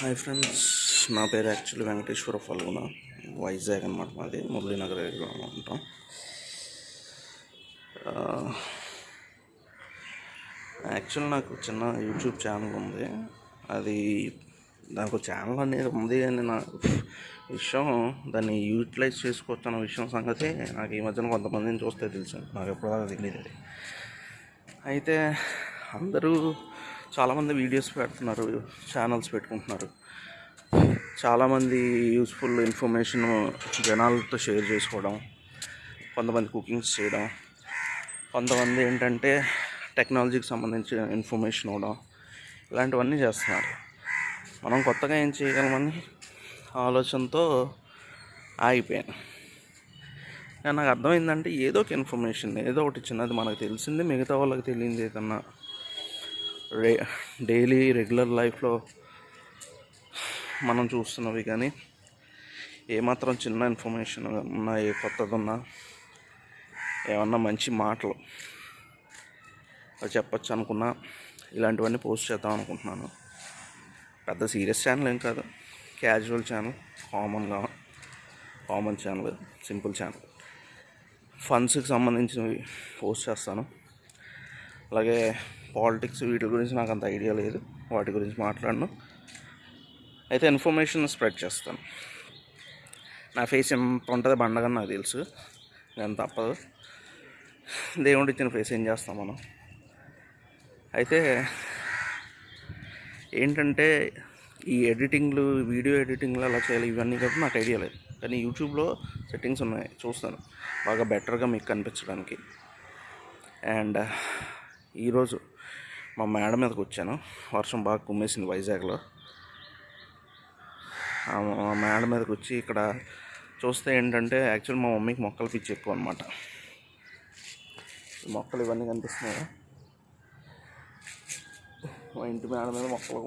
Hi friends నా పేరు actually Venkateswara Phalguna Vizag అనమాట మాది మురళీనగర్ ఏరియాలో ఉంటాం. యాక్చువల్ నాకు చిన్న యూట్యూబ్ ఛానల్ ఉంది. అది నాకు ఛానల్ అనేది ఉంది అని నా విషయం దాన్ని యూటిలైజ్ చేసుకోవచ్చు అన్న విషయం సంగతి నాకు ఈ మధ్యన కొంతమందిని చూస్తే తెలుసు. నాకు ఎప్పటిదాకా తెలియదు అయితే అందరూ చాలామంది వీడియోస్ పెడుతున్నారు ఛానల్స్ పెట్టుకుంటున్నారు. చాలామంది యూస్ఫుల్ ఇన్ఫర్మేషన్ జనాలతో షేర్ చేసుకోవడం కొంతమంది కుకింగ్స్ చేయడం కొంతమంది ఏంటంటే టెక్నాలజీకి సంబంధించిన ఇన్ఫర్మేషన్ ఇవ్వడం ఇలాంటివన్నీ చేస్తున్నారు. మనం కొత్తగా ఏం చేయగలమని ఆలోచనతో ఆగిపోయాను. నాకు అర్థమైందంటే ఏదో ఒక ఇన్ఫర్మేషన్ ఏదో ఒకటి చిన్నది మనకు తెలిసింది మిగతా వాళ్ళకి తెలియదు ఏదన్నా రే డైలీ రెగ్యులర్ లైఫ్లో మనం చూస్తున్నవి కానీ ఏమాత్రం చిన్న ఇన్ఫర్మేషన్ ఉన్నా ఏ కొత్తది ఉన్నా ఏమన్నా మంచి మాటలు చెప్పచ్చు అనుకున్నా ఇలాంటివన్నీ పోస్ట్ చేద్దాం అనుకుంటున్నాను. పెద్ద సీరియస్ ఛానల్ ఏం కాదు. క్యాజువల్ ఛానల్ కామన్గా కామన్ ఛానల్ సింపుల్ ఛానల్ ఫండ్స్కి సంబంధించినవి పోస్ట్ చేస్తాను. అలాగే పాలిటిక్స్ వీటి గురించి నాకు అంత ఐడియా లేదు. వాటి గురించి మాట్లాడను. అయితే ఇన్ఫర్మేషన్ స్ప్రెడ్ చేస్తాను. నా ఫేస్ ఎంత ఉంటుంది బండగా నాకు తెలుసు. నేను తప్పదు. దేవుడి ఇచ్చిన ఫేస్ ఏం చేస్తాం మనం? అయితే ఏంటంటే ఈ ఎడిటింగ్లు వీడియో ఎడిటింగ్లు అలా చేయాలి ఇవన్నీ కాబట్టి నాకు ఐడియా లేదు. కానీ యూట్యూబ్లో సెట్టింగ్స్ ఉన్నాయి. చూస్తాను. బాగా బెటర్గా మీకు కనిపించడానికి. అండ్ ఈరోజు మా మేడ మీదకి వచ్చాను. వర్షం బాగా కుమ్మేసింది వైజాగ్లో. మా మేడ మీదకి వచ్చి ఇక్కడ చూస్తే ఏంటంటే యాక్చువల్ మా మమ్మీకి మొక్కలు పిచ్చి ఎక్కువ అనమాట మొక్కలు ఇవన్నీ కనిపిస్తున్నాయా? మా ఇంటి మేడ మీద మొక్కలు.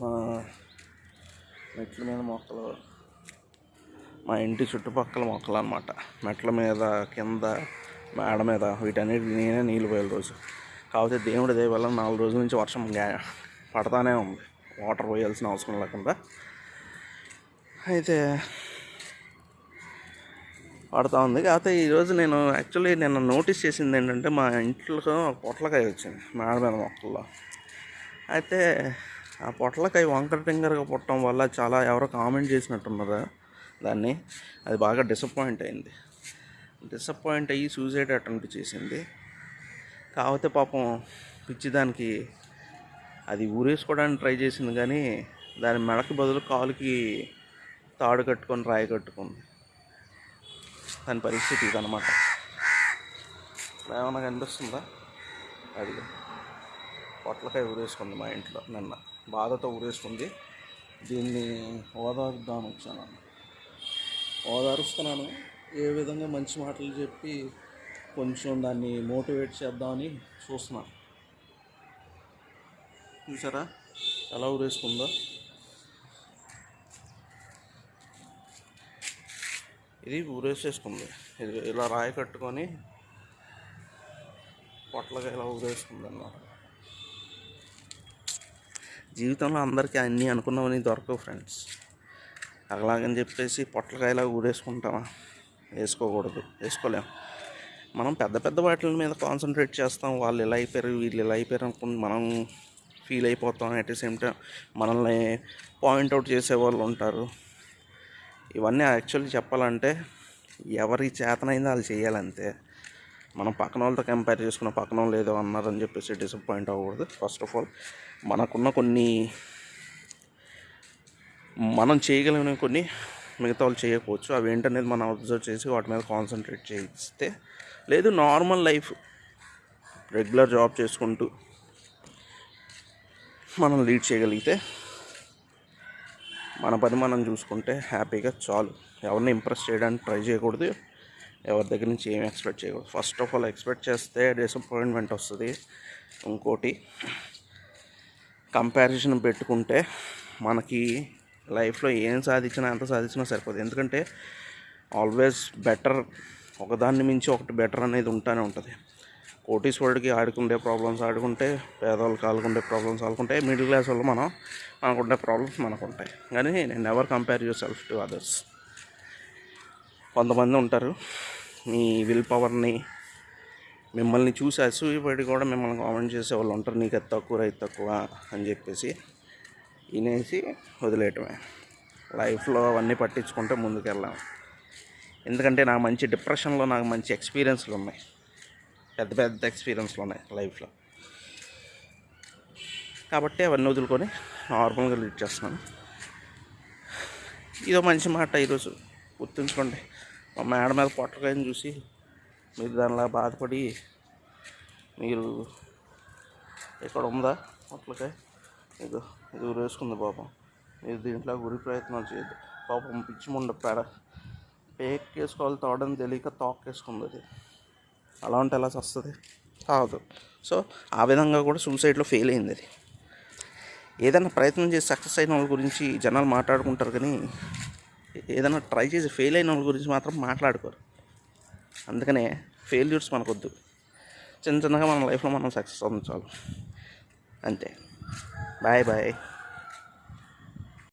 మా మెట్ల మీద మొక్కలు. మా ఇంటి చుట్టుపక్కల మొక్కలు అనమాట మెట్ల మీద కింద మేడ మీద వీటన్నిటికి నేనే నీళ్ళు పోయే రోజు. కాకపోతే దేవుడి దయ వల్ల నాలుగు రోజుల నుంచి వర్షం పడతానే ఉంది. వాటర్ పోయాల్సిన అవసరం లేకుండా. అయితే పడతా ఉంది. కాకపోతే ఈరోజు నేను యాక్చువల్లీ నేను నోటీస్ చేసింది ఏంటంటే మా ఇంట్లో పొట్లకాయ వచ్చింది. మేడ మీద మొక్కల్లో. అయితే ఆ పొట్లకాయ వంకర టింగర్గా పుట్టడం వల్ల చాలా ఎవరో కామెంట్ చేసినట్టున్నారు దాన్ని. అది బాగా డిసప్పాయింట్ అయింది. డిసప్పాయింట్ అయ్యి సూసైడ్ అటెంప్ట్ చేసింది. కాకపోతే పాపం పిచ్చిదానికి అది ఊరేసుకోవడానికి ట్రై చేసింది కానీ దాని మెడకి బదులు కాలుకి తాడు కట్టుకొని రాయి కట్టుకుంది. దాని పరిస్థితి ఇదనమాట ఏమన్నా కనిపిస్తుందా? అది పొట్లకాయ ఊరేసుకుంది మా ఇంట్లో నిన్న. బాధతో ఊరేసుకుంది. దీన్ని ఓదార్దామని వచ్చాను. ఓదారుస్తున్నాను. ఏ విధంగా మంచి మాటలు చెప్పి కొంచెం దాన్ని మోటివేట్ చేద్దామని చూస్తున్నాను చూసారా? ఎలా ఊరేసుకుందో ఇది ఊరేసేసుకుంది ఇది ఇలా రాయి కట్టుకొని పొట్లగా ఇలా ఊరేసుకుంది అన్నమాట జీవితంలో అందరికీ అన్నీ అనుకున్నవని దొరకవు ఫ్రెండ్స్. అలాగని చెప్పేసి పొట్లకాయలా ఊరేసుకుంటామా వేసుకోకూడదు. వేసుకోలేం మనం పెద్ద పెద్ద వాటి మీద కాన్సన్ట్రేట్ చేస్తాం. వాళ్ళు ఇలా అయిపోయారు వీళ్ళు ఇలా అయిపోయారు అనుకుని మనం ఫీల్ అయిపోతాం. అట్ ది సేమ్ టైం మనల్ని పాయింట్అవుట్ చేసే వాళ్ళు ఉంటారు. ఇవన్నీ యాక్చువల్లీ చెప్పాలంటే ఎవరి చేతనైందో వాళ్ళు చేయాలంతే. మనం పక్కన వాళ్ళతో కంపేర్ చేసుకున్న పక్కన వాళ్ళు ఏదో అన్నారని చెప్పేసి డిసప్పాయింట్ అవ్వకూడదు. ఫస్ట్ ఆఫ్ ఆల్ మనకున్న కొన్ని మనం చేయగలిగిన కొన్ని మిగతా వాళ్ళు చేయకపోవచ్చు. అవి ఏంటనేది మనం అబ్జర్వ్ చేసి వాటి మీద కాన్సన్ట్రేట్ చేయిస్తే లేదు నార్మల్ లైఫ్ రెగ్యులర్ జాబ్ చేసుకుంటూ మనం లీడ్ చేయగలిగితే మన పని మనం చూసుకుంటే హ్యాపీగా చాలు. ఎవరిని ఇంప్రెస్ చేయడానికి ట్రై చేయకూడదు. ఎవరి దగ్గర నుంచి ఏం ఎక్స్పెక్ట్ చేయకూడదు. ఫస్ట్ ఆఫ్ ఆల్ ఎక్స్పెక్ట్ చేస్తే డిసప్పాయింట్మెంట్ వస్తుంది. ఇంకోటి కంపారిజన్ పెట్టుకుంటే మనకి లైఫ్లో ఏం సాధించినా ఎంత సాధించినా సరిపోదు. ఎందుకంటే ఆల్వేస్ బెటర్ ఒకదాన్ని మించి ఒకటి బెటర్ అనేది ఉంటానే ఉంటుంది. కోటీశ్వరుడికి ఆడుకుండే ప్రాబ్లమ్స్ ఆడుకుంటే పేదవాళ్ళకి ఆడుకుండే ప్రాబ్లమ్స్ ఆడుకుంటే మిడిల్ క్లాస్ వాళ్ళు మనం మనకుండే ప్రాబ్లమ్స్ మనకు ఉంటాయి కానీ నేను ever compare yourself to others. కొంతమంది ఉంటారు మీ విల్ పవర్ని మిమ్మల్ని చూసి అసూయపడి కూడా మిమ్మల్ని కామెంట్ చేసే వాళ్ళు ఉంటారు నీకు అది తక్కువ రైతు తక్కువ అని చెప్పేసి. వినేసి వదిలేయటమే. లైఫ్లో అవన్నీ పట్టించుకుంటే ముందుకెళ్ళాము ఎందుకంటే నాకు మంచి డిప్రెషన్లో నాకు మంచి ఎక్స్పీరియన్స్లు ఉన్నాయి. పెద్ద పెద్ద ఎక్స్పీరియన్స్లు ఉన్నాయి లైఫ్లో. కాబట్టి అవన్నీ వదులుకొని నార్మల్గా లీడ్ చేస్తున్నాను. ఇదో మంచి మాట ఈరోజు గుర్తుంచుకోండి. మా మేడ మీద పొట్టకాయని చూసి మీరు దానిలా బాధపడి మీరు ఇక్కడ ఉందా పొట్లకాయ? ఇది ఇది ఉరేసుకుంది పాపం. మీరు దీంట్లో గురి ప్రయత్నాలు చేయదు పాపం పిచ్చి ముండ పేడ. పేక్ వేసుకోవాలి తోడని తెలియక తోక్కేసుకుంది అది. అలా ఉంటే ఎలా వస్తుంది కాదు. సో ఆ విధంగా కూడా సూసైడ్లో ఫెయిల్ అయింది అది. ఏదైనా ప్రయత్నం చేసి సక్సెస్ అయిన వాళ్ళ గురించి జనాలు మాట్లాడుకుంటారు కానీ ఏదైనా ట్రై చేసి ఫెయిల్ అయిన వాళ్ళ గురించి మాత్రం మాట్లాడుకోరు. అందుకనే ఫెయిల్యూర్స్ మనకొద్దు. చిన్న చిన్నగా మన లైఫ్లో మనం సక్సెస్ అందించాలి అంతే. 拜拜。